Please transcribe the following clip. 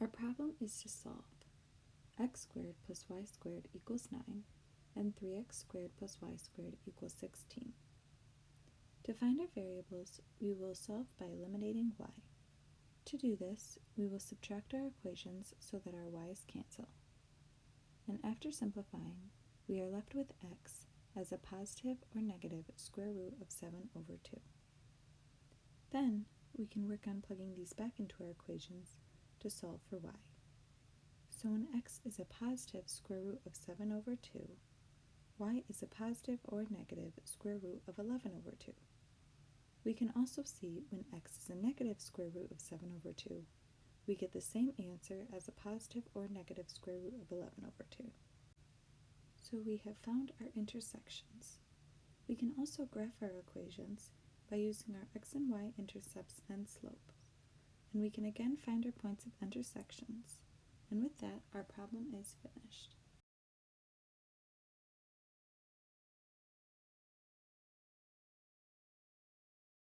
Our problem is to solve x squared plus y squared equals 9 and 3x squared plus y squared equals 16. To find our variables, we will solve by eliminating y. To do this, we will subtract our equations so that our y's cancel. And after simplifying, we are left with x as a positive or negative square root of 7 over 2. Then, we can work on plugging these back into our equations to solve for y. So when x is a positive square root of 7 over 2, y is a positive or negative square root of 11 over 2. We can also see when x is a negative square root of 7 over 2, we get the same answer as a positive or negative square root of 11 over 2. So we have found our intersections. We can also graph our equations by using our x and y intercepts and slope. And we can again find our points of intersections. And with that, our problem is finished.